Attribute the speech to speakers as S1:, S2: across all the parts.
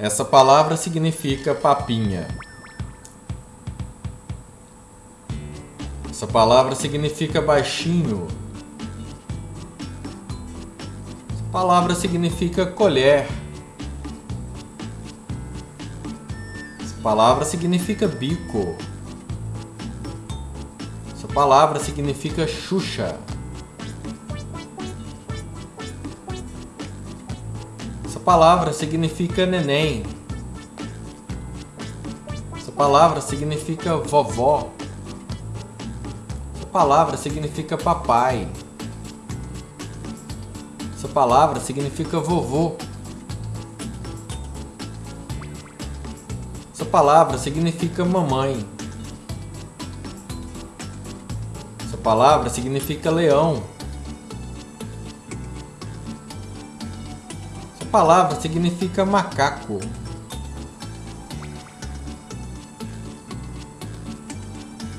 S1: Essa palavra significa papinha. Essa palavra significa baixinho. Essa palavra significa colher. Essa palavra significa bico. Essa palavra significa Xuxa. Essa palavra significa neném. Essa palavra significa vovó. Essa palavra significa papai. Essa palavra significa vovô. Essa palavra significa mamãe. Essa palavra significa leão. Palavra significa macaco.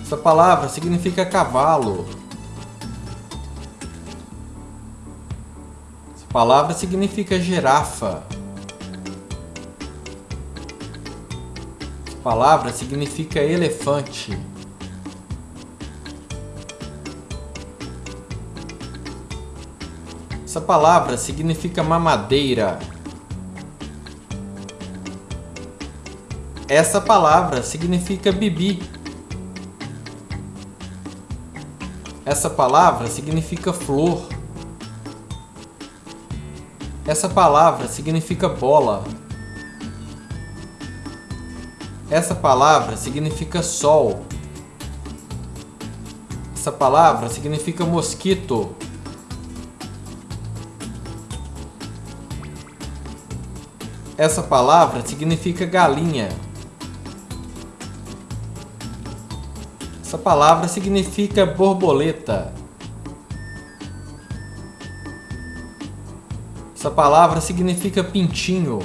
S1: Essa palavra significa cavalo. Essa palavra significa girafa. Essa palavra significa elefante. Essa palavra significa mamadeira. Essa palavra significa bibi. Essa palavra significa flor. Essa palavra significa bola. Essa palavra significa sol. Essa palavra significa mosquito. Essa palavra significa galinha. Essa palavra significa borboleta. Essa palavra significa pintinho.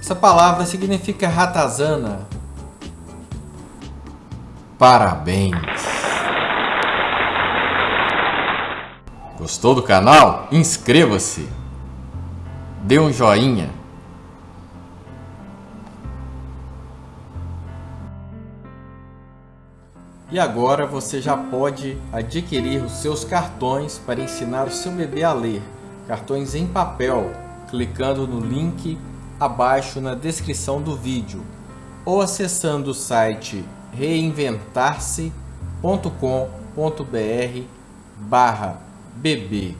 S1: Essa palavra significa ratazana. Parabéns! Gostou do canal? Inscreva-se! Dê um joinha! E agora você já pode adquirir os seus cartões para ensinar o seu bebê a ler. Cartões em papel, clicando no link abaixo na descrição do vídeo ou acessando o site reinventar-se.com.br barra bebê